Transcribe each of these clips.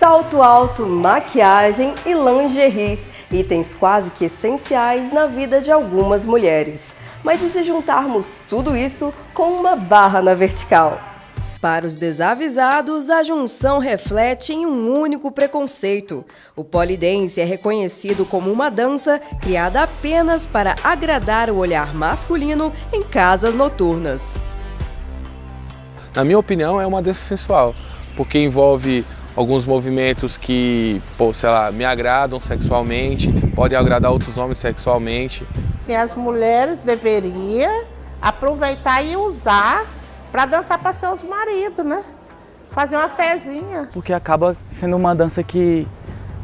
salto alto, maquiagem e lingerie, itens quase que essenciais na vida de algumas mulheres. Mas e se juntarmos tudo isso com uma barra na vertical? Para os desavisados, a junção reflete em um único preconceito. O polidense é reconhecido como uma dança criada apenas para agradar o olhar masculino em casas noturnas. Na minha opinião, é uma dança sensual, porque envolve alguns movimentos que, pô, sei lá, me agradam sexualmente, podem agradar outros homens sexualmente. E as mulheres deveriam aproveitar e usar para dançar para seus maridos, né? Fazer uma fezinha. Porque acaba sendo uma dança que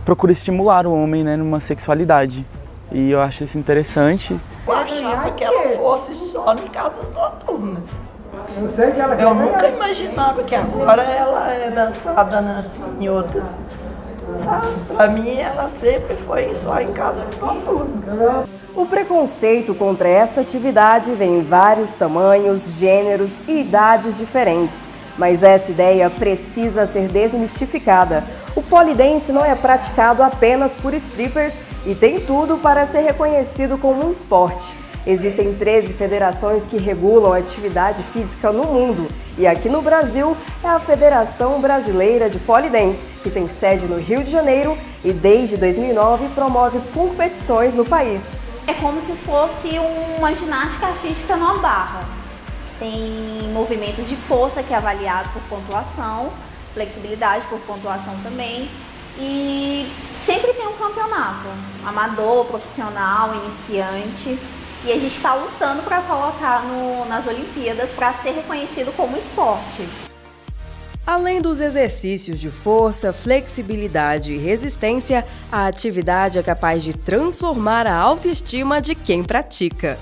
procura estimular o homem, né, numa sexualidade. E eu acho isso interessante. Eu achava que ela fosse só em casas noturnas. Eu, sei que ela eu nunca imaginava que agora ela é dançada assim, em outras. Sabe? Pra mim, ela sempre foi só em casas noturnas. O preconceito contra essa atividade vem em vários tamanhos, gêneros e idades diferentes. Mas essa ideia precisa ser desmistificada. O polidense não é praticado apenas por strippers e tem tudo para ser reconhecido como um esporte. Existem 13 federações que regulam a atividade física no mundo e aqui no Brasil é a Federação Brasileira de Polidense, que tem sede no Rio de Janeiro e desde 2009 promove competições no país. É como se fosse uma ginástica artística numa barra. Tem movimentos de força que é avaliado por pontuação, flexibilidade por pontuação também. E sempre tem um campeonato, amador, profissional, iniciante. E a gente está lutando para colocar no, nas Olimpíadas para ser reconhecido como esporte. Além dos exercícios de força, flexibilidade e resistência, a atividade é capaz de transformar a autoestima de quem pratica.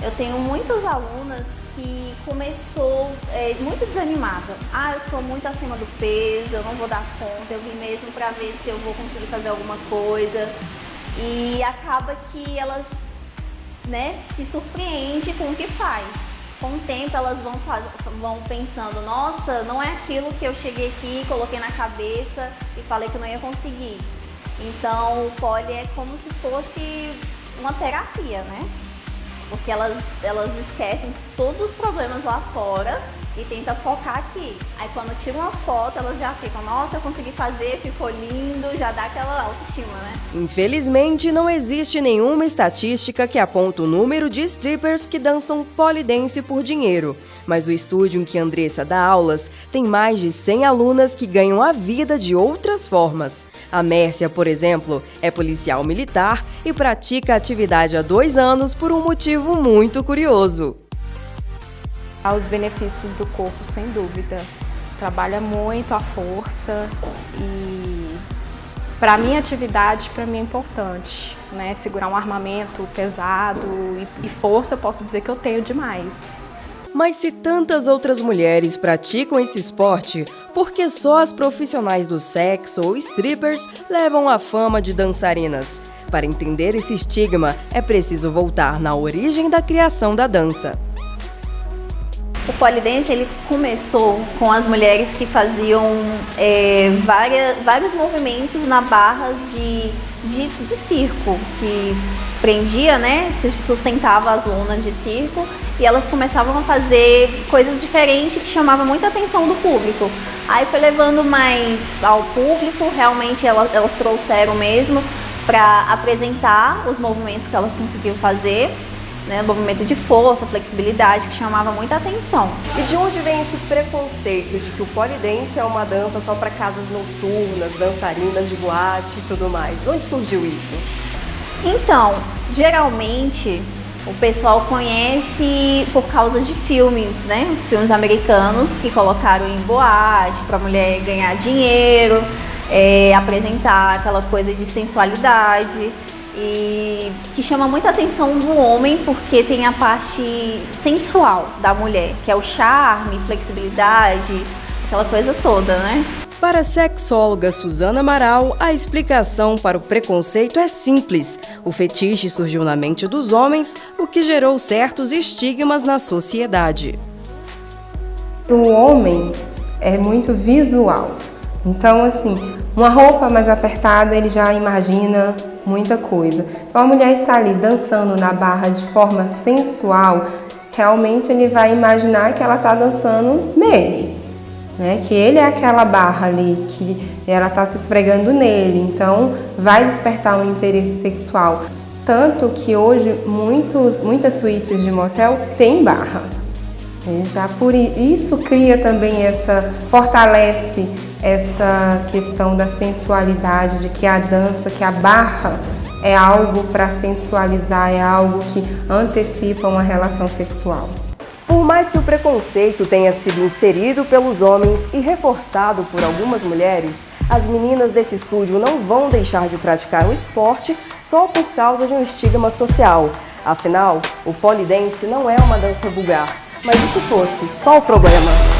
Eu tenho muitas alunas que começou é, muito desanimada. Ah, eu sou muito acima do peso, eu não vou dar conta, eu vim mesmo para ver se eu vou conseguir fazer alguma coisa. E acaba que elas né, se surpreende com o que faz com o tempo elas vão, vão pensando, nossa, não é aquilo que eu cheguei aqui, coloquei na cabeça e falei que não ia conseguir. Então o poli é como se fosse uma terapia, né? Porque elas, elas esquecem todos os problemas lá fora e tenta focar aqui. Aí quando tira uma foto, elas já ficam, nossa, eu consegui fazer, ficou lindo, já dá aquela autoestima, né? Infelizmente, não existe nenhuma estatística que aponta o número de strippers que dançam polidense por dinheiro. Mas o estúdio em que Andressa dá aulas tem mais de 100 alunas que ganham a vida de outras formas. A Mércia, por exemplo, é policial militar e pratica atividade há dois anos por um motivo muito curioso aos benefícios do corpo, sem dúvida. Trabalha muito a força e para mim atividade para mim é importante, né? Segurar um armamento pesado e, e força, posso dizer que eu tenho demais. Mas se tantas outras mulheres praticam esse esporte, por que só as profissionais do sexo ou strippers levam a fama de dançarinas? Para entender esse estigma, é preciso voltar na origem da criação da dança. O polidense ele começou com as mulheres que faziam é, várias, vários movimentos na barras de, de, de, circo, que prendia, né, se sustentava as lonas de circo e elas começavam a fazer coisas diferentes que chamavam muita atenção do público. Aí foi levando mais ao público, realmente elas, elas trouxeram mesmo para apresentar os movimentos que elas conseguiam fazer né, movimento de força, flexibilidade, que chamava muita atenção. E de onde vem esse preconceito de que o polidense é uma dança só para casas noturnas, dançarinas de boate e tudo mais? Onde surgiu isso? Então, geralmente o pessoal conhece por causa de filmes, né? Os filmes americanos que colocaram em boate para a mulher ganhar dinheiro, é, apresentar aquela coisa de sensualidade e que chama muita atenção do homem porque tem a parte sensual da mulher, que é o charme, flexibilidade, aquela coisa toda, né? Para a sexóloga Suzana Amaral, a explicação para o preconceito é simples. O fetiche surgiu na mente dos homens, o que gerou certos estigmas na sociedade. O homem é muito visual. Então, assim, uma roupa mais apertada, ele já imagina muita coisa. Então, a mulher está ali dançando na barra de forma sensual, realmente ele vai imaginar que ela está dançando nele, né? Que ele é aquela barra ali, que ela está se esfregando nele, então vai despertar um interesse sexual. Tanto que hoje muitos, muitas suítes de motel têm barra. Né? Já por isso cria também essa, fortalece essa questão da sensualidade, de que a dança, que a barra é algo para sensualizar, é algo que antecipa uma relação sexual. Por mais que o preconceito tenha sido inserido pelos homens e reforçado por algumas mulheres, as meninas desse estúdio não vão deixar de praticar o esporte só por causa de um estigma social. Afinal, o polidense não é uma dança vulgar. Mas e se fosse? Qual o problema?